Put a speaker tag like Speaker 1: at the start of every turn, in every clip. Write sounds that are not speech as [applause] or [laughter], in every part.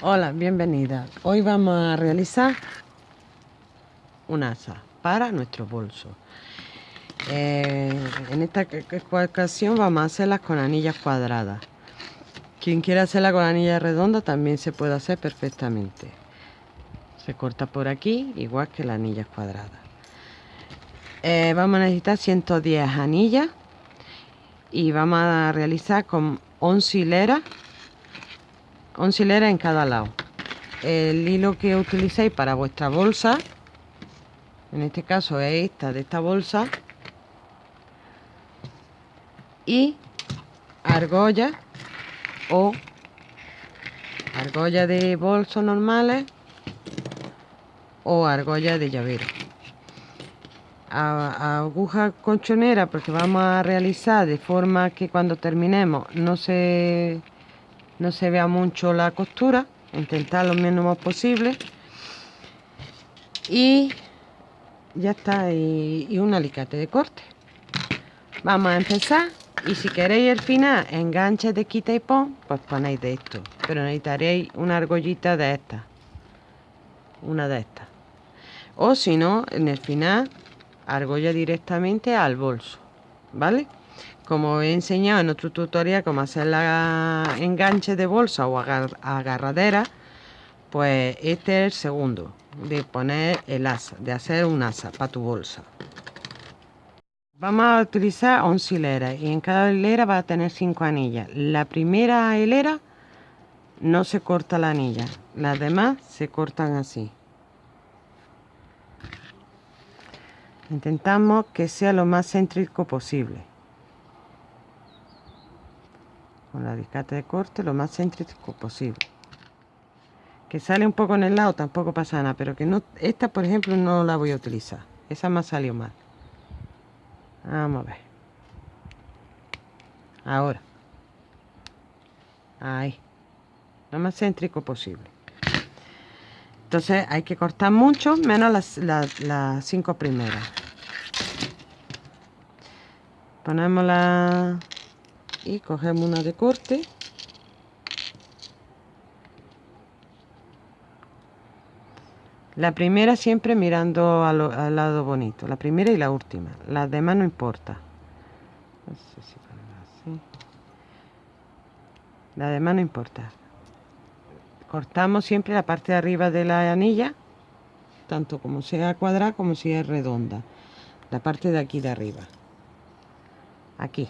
Speaker 1: Hola, bienvenida. Hoy vamos a realizar un asa para nuestro bolso. Eh, en esta ocasión vamos a hacerlas con anillas cuadradas. Quien quiera hacerla con anillas redondas también se puede hacer perfectamente. Se corta por aquí, igual que las anillas cuadradas. Eh, vamos a necesitar 110 anillas y vamos a realizar con 11 hileras 11 hileras en cada lado. El hilo que utilicéis para vuestra bolsa en este caso es esta de esta bolsa y argolla o argolla de bolsos normales o argolla de llavero. Aguja colchonera porque vamos a realizar de forma que cuando terminemos no se no se vea mucho la costura intentar lo mínimo posible. Y ya está y, un alicate de corte. Vamos a empezar y si queréis el final enganche de quita y pon pues ponéis de esto. Pero necesitaréis una argollita de esta una de estas. O si no en el final argolla directamente al bolso vale como he enseñado en otro tutorial cómo hacer la enganche de bolsa o agarradera pues este es el segundo de poner el asa de hacer un asa para tu bolsa. Vamos a utilizar 11 hileras y en cada hilera va a tener 5 anillas. La primera hilera no se corta la anilla las demás se cortan así. Intentamos que sea lo más céntrico posible con la alicate de corte lo más céntrico posible. Que sale un poco en el lado tampoco pasa nada pero que no esta por ejemplo no la voy a utilizar. Esa me salió mal. Vamos a ver. Ahora. Ahí. Lo más céntrico posible. Entonces hay que cortar mucho menos las, las cinco primeras. Ponemos la y cogemos una de corte. La primera siempre mirando al, lado bonito la primera y la última las demás no importa. La demás no importa. Cortamos siempre la parte de arriba de la anilla tanto como sea cuadrada como si es redonda. La parte de aquí de arriba. Aquí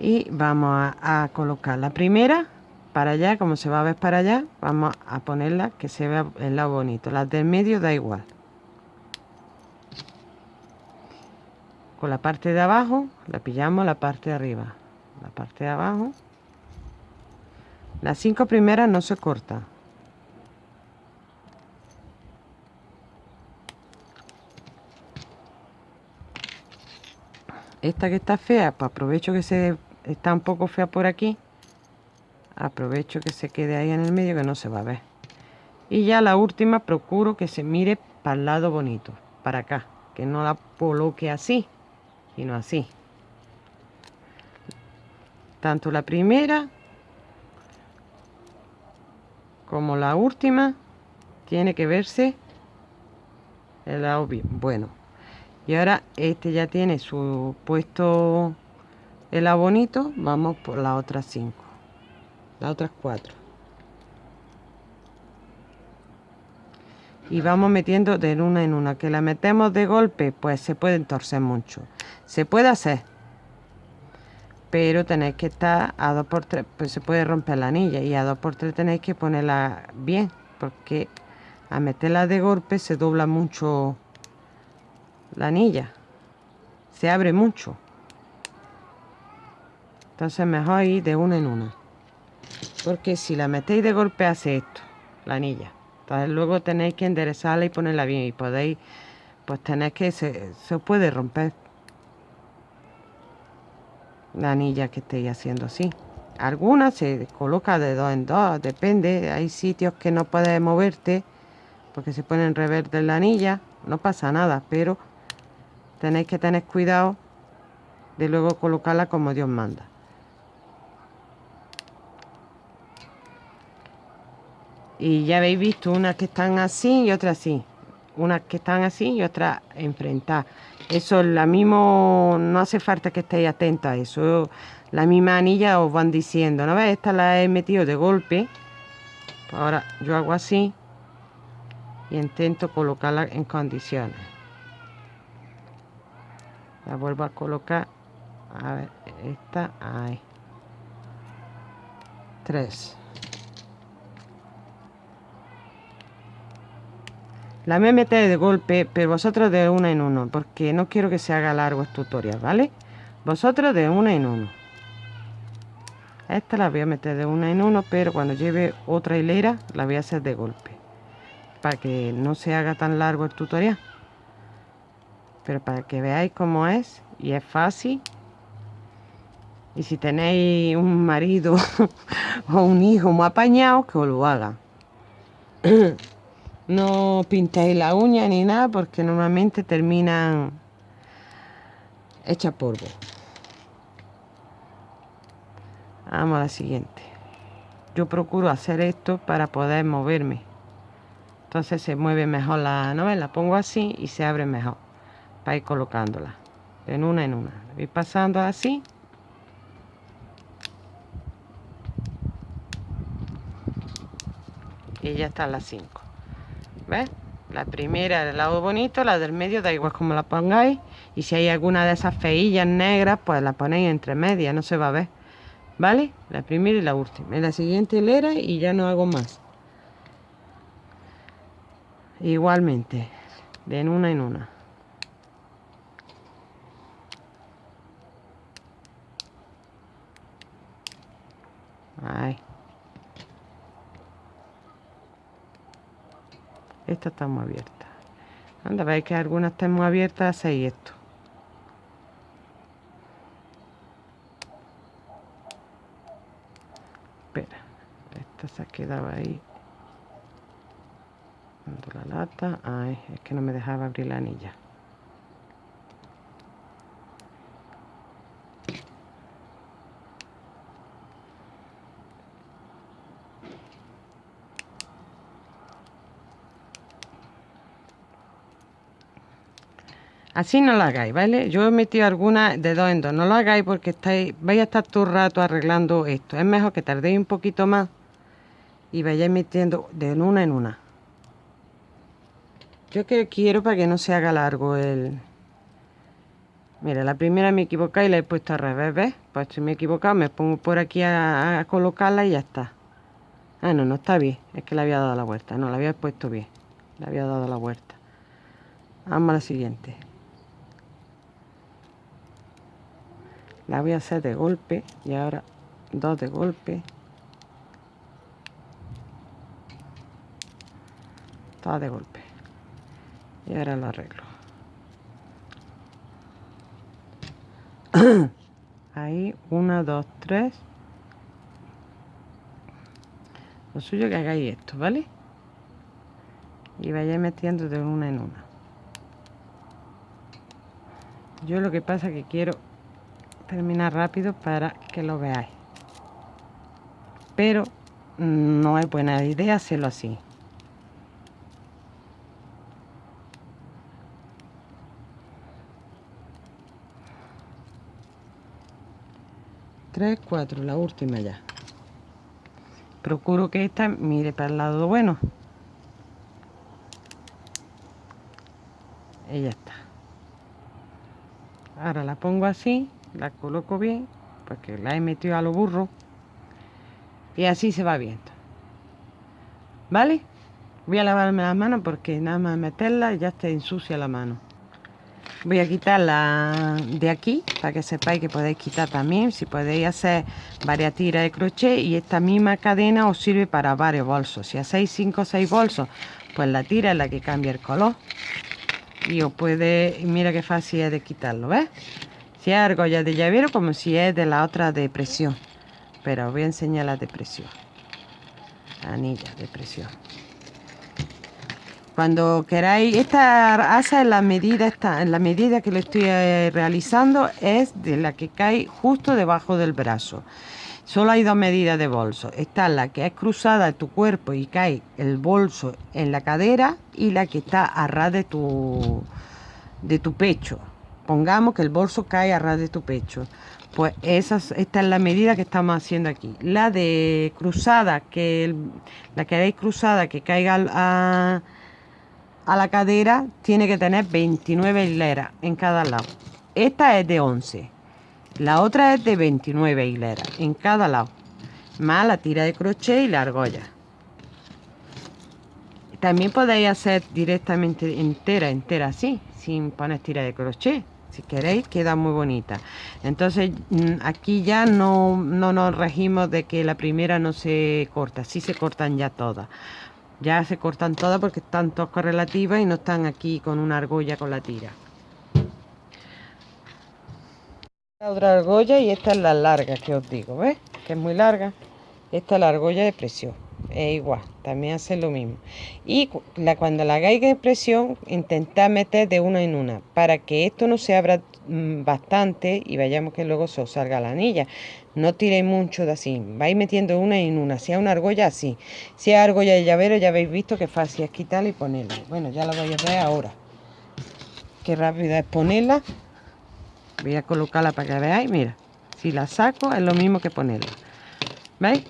Speaker 1: y vamos a, colocar la primera para allá como se va a ver para allá vamos a ponerla que se vea el lado bonito. Las del medio da igual. Con la parte de abajo la pillamos la parte de arriba. La parte de abajo. Las cinco primeras no se cortan esta que está fea pues aprovecho que se está un poco fea por aquí. Aprovecho que se quede ahí en el medio que no se va a ver. Y ya la última procuro que se mire para el lado bonito para acá que no la coloque así sino así. Tanto la primera como la última tiene que verse el lado bien bueno. Y ahora este ya tiene su puesto el abonito vamos por las otras cinco. Las otras cuatro. Y vamos metiendo de una en una. Que la metemos de golpe pues se puede torcer mucho. Se puede hacer pero tenéis que estar a 2 por 3 pues se puede romper la anilla. Y a 2 por 3 tenéis que ponerla bien porque a meterla de golpe se dobla mucho la anilla. Se abre mucho entonces mejor ir de una en una. Porque si la metéis de golpe hace esto la anilla. Entonces luego tenéis que enderezarla y ponerla bien y podéis pues tenéis que se, se puede romper. La anilla que estéis haciendo así. Algunas se coloca de dos en dos depende. Hay sitios que no puedes moverte porque se ponen reverde la anilla. No pasa nada pero tenéis que tener cuidado de luego colocarla como Dios manda y ya habéis visto unas que están así y otras así. Unas que están así y otras enfrentadas. Eso es la mismo no hace falta que estéis atentos a eso. La misma anilla os van diciendo no ves esta la he metido de golpe. Ahora yo hago así y intento colocarla en condiciones. La vuelvo a colocar. A ver esta ahí. Tres la me meter de golpe pero vosotros de una en uno porque no quiero que se haga largo este tutorial vale vosotros de una en uno. Esta la voy a meter de una en uno pero cuando lleve otra hilera la voy a hacer de golpe para que no se haga tan largo el tutorial. Pero para que veáis cómo es y es fácil. Y si tenéis un marido [laughs] o un hijo muy apañado que os lo haga [coughs] no pintéis la uña ni nada porque normalmente terminan hecha polvo. Vamos a la siguiente. Yo procuro hacer esto para poder moverme. Entonces se mueve mejor la novela. Pongo así y se abre mejor. Para ir colocándola. En una en una. Voy pasando así. Y ya están las 5 la primera del lado bonito la del medio da igual como la pongáis. Y si hay alguna de esas feillas negras pues la ponéis entre medias no se va a ver. ¿vale? la primera y la última. En la siguiente hilera y ya no hago más. Igualmente. De en una en una. Ahí. Esta está muy abierta. Anda, veis que algunas están muy abiertas, hacéis esto. Espera, esta se ha quedado ahí. la lata. Ay, es que no me dejaba abrir la anilla. Así no lo hagáis, ¿vale? Yo he metido algunas de dos en dos. No lo hagáis porque estáis, vais a estar todo el rato arreglando esto. Es mejor que tardéis un poquito más y vayáis metiendo de una en una. Yo que quiero para que no se haga largo el... Mira, la primera me he equivocado y la he puesto al revés, ¿ves? Pues si me he equivocado me pongo por aquí a, a colocarla y ya está. Ah, no, no está bien. Es que le había dado la vuelta. No, la había puesto bien. Le había dado la vuelta. Vamos a la siguiente. La voy a hacer de golpe y ahora dos de golpe. Dos de golpe. Y ahora lo arreglo. [coughs] Ahí una dos tres. Lo suyo que hagáis esto vale y vayáis metiendo de una en una. Yo lo que pasa es que quiero terminar rápido para que lo veáis pero no es buena idea hacerlo así. Tres cuatro la última ya. Procuro que esta mire para el lado bueno. Y ya está. Ahora la pongo así la coloco bien porque la he metido a lo burro. Y así se va viendo. Vale voy a lavarme las manos porque nada más meterla ya está ensucia la mano. Voy a quitarla de aquí para que sepáis que podéis quitar también. Si podéis hacer varias tiras de crochet y esta misma cadena os sirve para varios bolsos. Si hacéis 5 o 6 bolsos pues la tira es la que cambia el color. Y os puede mira qué fácil es de quitarlo ¿ves? Si es argolla de llavero como si es de la otra de presión pero os voy a enseñar la de presión anilla de presión cuando queráis esta asa en la medida esta, en la medida que lo estoy eh, realizando es de la que cae justo debajo del brazo Solo hay dos medidas de bolso. Está la que es cruzada de tu cuerpo y cae el bolso en la cadera y la que está a ras de tu, de tu pecho. Pongamos que el bolso cae a ras de tu pecho. Pues esa, esta es la medida que estamos haciendo aquí. La de cruzada, que la que veis cruzada, que caiga a, a la cadera, tiene que tener 29 hileras en cada lado. Esta es de 11. La otra es de 29 hileras en cada lado. Más la tira de crochet y la argolla. También podéis hacer directamente entera, entera así, sin poner tira de crochet. Si queréis queda muy bonita. Entonces mm, aquí ya no, no nos regimos de que la primera no se corta. Sí se cortan ya todas. Ya se cortan todas porque están todas correlativas y no están aquí con una argolla con la tira. Otra argolla y esta es la larga que os digo ¿ves? que es muy larga. Esta es la argolla de presión es igual, también hace lo mismo. Y la, cuando la hagáis de presión, intentad meter de una en una, para que esto no se abra mm, bastante y vayamos que luego se os salga la anilla. No tiréis mucho de así, vais metiendo una en una, si es una argolla así. Si es argolla de llavero, ya habéis visto que fácil es quitarla y ponerla. Bueno, ya la voy a ver ahora. Qué rápida es ponerla. Voy a colocarla para que veáis, mira. Si la saco es lo mismo que ponerla. ¿Veis?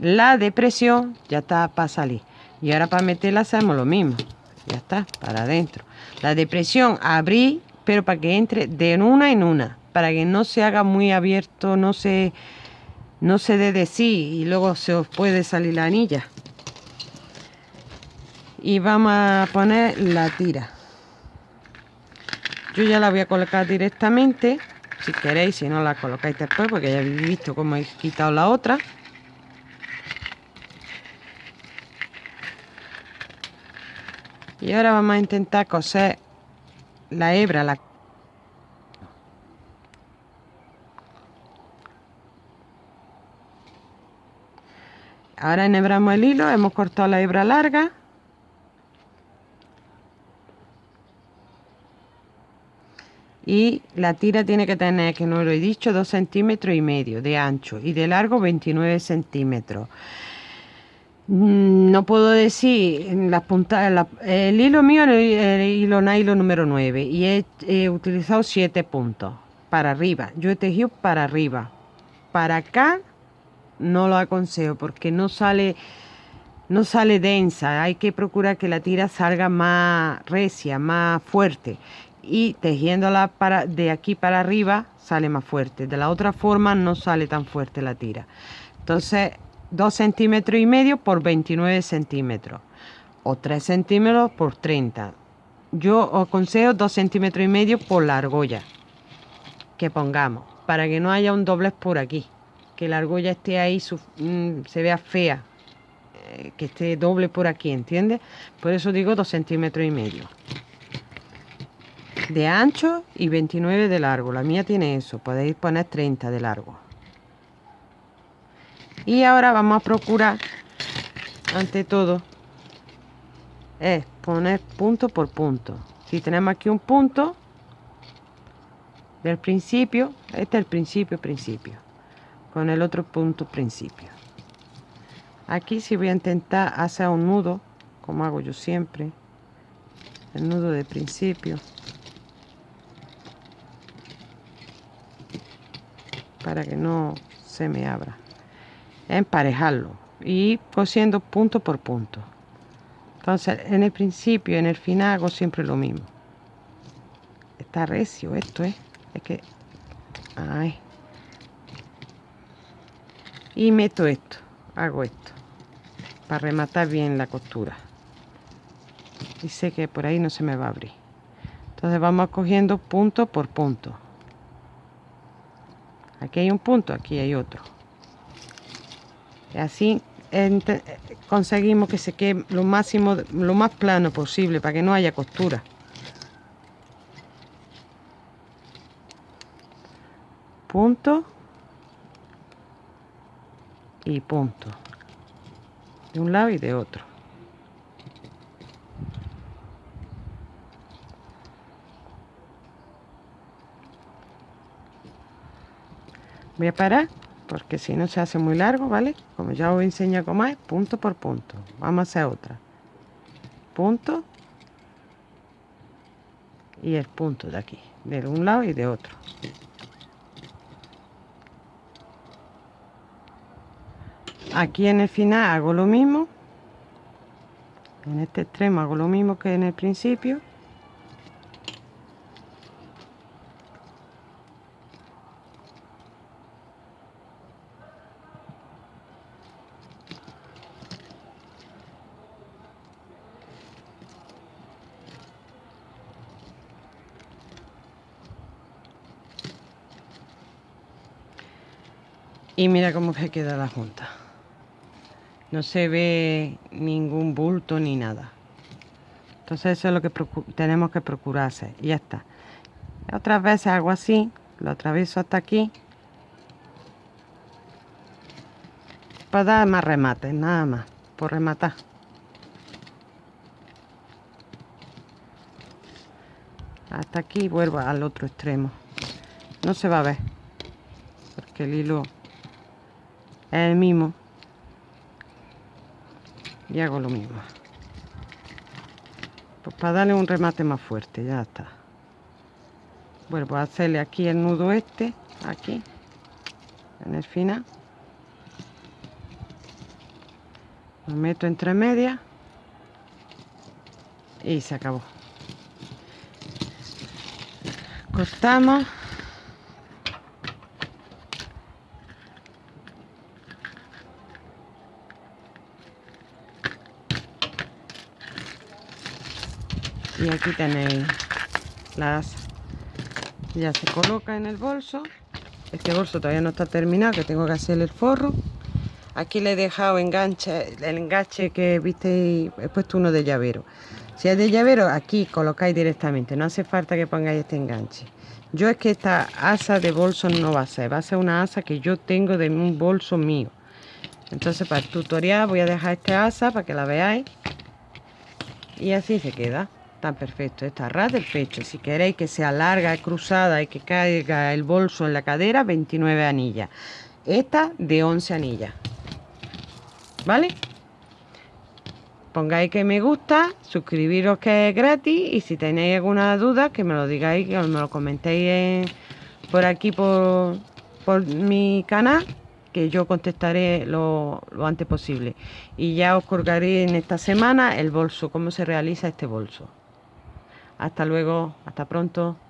Speaker 1: La depresión ya está para salir. Y ahora para meterla hacemos lo mismo. Ya está, para adentro. La depresión abrí, pero para que entre de una en una. Para que no se haga muy abierto, no se, no se dé de sí y luego se os puede salir la anilla. Y vamos a poner la tira. Yo ya la voy a colocar directamente. Si queréis, si no la colocáis después, porque ya habéis visto cómo he quitado la otra. Y ahora vamos a intentar coser la hebra la ahora enhebramos el hilo hemos cortado la hebra larga. Y la tira tiene que tener que no lo he dicho 2 centímetros y medio de ancho y de largo 29 centímetros no puedo decir las puntas, el hilo mío es el, hilo nylon número 9 y he, utilizado 7 puntos para arriba. Yo he tejido para arriba. Para acá no lo aconsejo porque no sale no sale densa. Hay que procurar que la tira salga más recia, más fuerte. Y tejiéndola para, de aquí para arriba sale más fuerte. De la otra forma no sale tan fuerte la tira. Entonces 2 centímetros y medio por 29 centímetros o 3 centímetros por 30 yo os aconsejo 2 centímetros y medio por la argolla que pongamos para que no haya un doblez por aquí que la argolla esté ahí mm, se vea fea eh, que esté doble por aquí ¿entiendes? por eso digo 2 centímetros y medio. De ancho y 29 de largo la mía tiene eso podéis poner 30 de largo y ahora vamos a procurar ante todo es poner punto por punto. Si tenemos aquí un punto del principio este es el principio principio con el otro punto principio. Aquí si voy a intentar hacer un nudo como hago yo siempre el nudo de principio para que no se me abra emparejarlo y cosiendo punto por punto. Entonces en el principio y en el final hago siempre lo mismo. Está recio esto ¿eh? es que ay. y meto esto hago esto para rematar bien la costura. Y sé que por ahí no se me va a abrir. Entonces vamos cogiendo punto por punto. Aquí hay un punto aquí hay otro Así conseguimos que se quede lo máximo, lo más plano posible para que no haya costura. Punto y punto. De un lado y de otro. Voy a parar porque si no se hace muy largo, ¿vale? Como ya os enseñado cómo es, punto por punto. Vamos a hacer otra. Punto. Y el punto de aquí, de un lado y de otro. Aquí en el final hago lo mismo. En este extremo hago lo mismo que en el principio. Y mira cómo se queda la junta. No se ve ningún bulto ni nada. Entonces eso es lo que tenemos que procurar hacer. Y ya está. Otras veces hago así, lo atraveso hasta aquí. Para dar más remates, nada más. Por rematar. Hasta aquí vuelvo al otro extremo. No se va a ver. Porque el hilo el mismo. Y hago lo mismo. Pues para darle un remate más fuerte ya está. Vuelvo a hacerle aquí el nudo este aquí en el final. Lo meto entre medias y se acabó. Cortamos y aquí tenéis las ya se coloca en el bolso. Este bolso todavía no está terminado que tengo que hacer el forro. Aquí le he dejado enganche el enganche que viste he puesto uno de llavero. Si es de llavero aquí colocáis directamente no hace falta que pongáis este enganche. Yo es que esta asa de bolso no va a ser va a ser una asa que yo tengo de un bolso mío. Entonces para el tutorial voy a dejar esta asa para que la veáis. Y así se queda perfecto. Esta ras del pecho. Si queréis que sea larga, cruzada y que caiga el bolso en la cadera, 29 anillas. Esta de 11 anillas. ¿Vale? Pongáis que me gusta, suscribiros que es gratis y si tenéis alguna duda que me lo digáis, que me lo comentéis por aquí por, por mi canal que yo contestaré lo, lo, antes posible y ya os colgaré en esta semana el bolso, cómo se realiza este bolso. Hasta luego, hasta pronto.